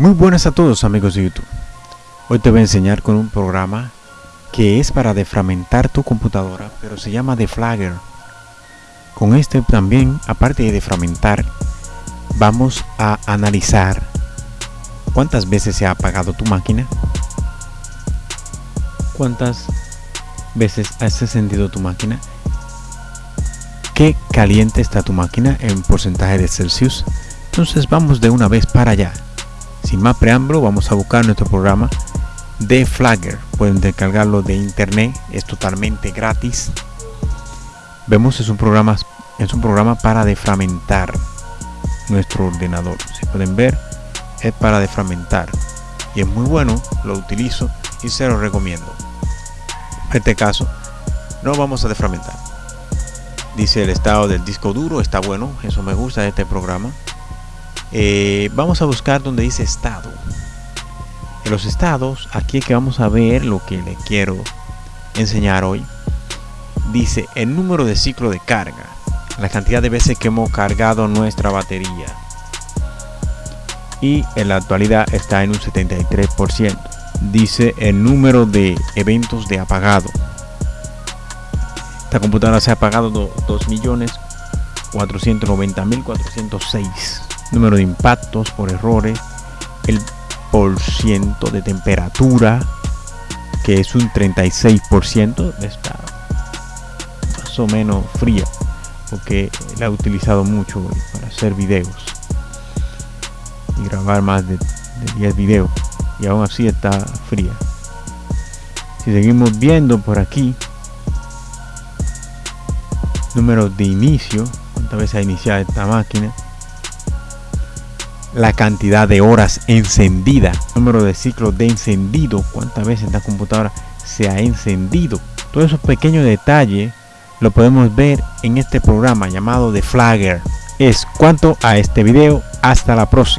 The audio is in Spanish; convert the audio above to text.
Muy buenas a todos amigos de YouTube. Hoy te voy a enseñar con un programa que es para defragmentar tu computadora, pero se llama Deflagger. Con este también, aparte de defragmentar, vamos a analizar cuántas veces se ha apagado tu máquina, cuántas veces has encendido tu máquina, qué caliente está tu máquina en porcentaje de Celsius. Entonces vamos de una vez para allá. Sin más preámbulo, vamos a buscar nuestro programa de Flagger. Pueden descargarlo de internet, es totalmente gratis. Vemos es un programa es un programa para defragmentar nuestro ordenador. Si pueden ver, es para defragmentar y es muy bueno, lo utilizo y se lo recomiendo. En este caso, no vamos a defragmentar. Dice el estado del disco duro, está bueno, eso me gusta este programa. Eh, vamos a buscar donde dice estado. En los estados aquí es que vamos a ver lo que le quiero enseñar hoy. Dice el número de ciclo de carga la cantidad de veces que hemos cargado nuestra batería. Y en la actualidad está en un 73% dice el número de eventos de apagado. Esta computadora se ha apagado 2.490.406 número de impactos por errores, el por ciento de temperatura, que es un 36%, está más o menos fría, porque la he utilizado mucho para hacer videos y grabar más de, de 10 videos, y aún así está fría. Si seguimos viendo por aquí, número de inicio, cuántas veces ha iniciado esta máquina, la cantidad de horas encendida, número de ciclos de encendido, cuántas veces esta computadora se ha encendido. Todos esos pequeños detalles lo podemos ver en este programa llamado The Flagger. Es cuanto a este video. Hasta la próxima.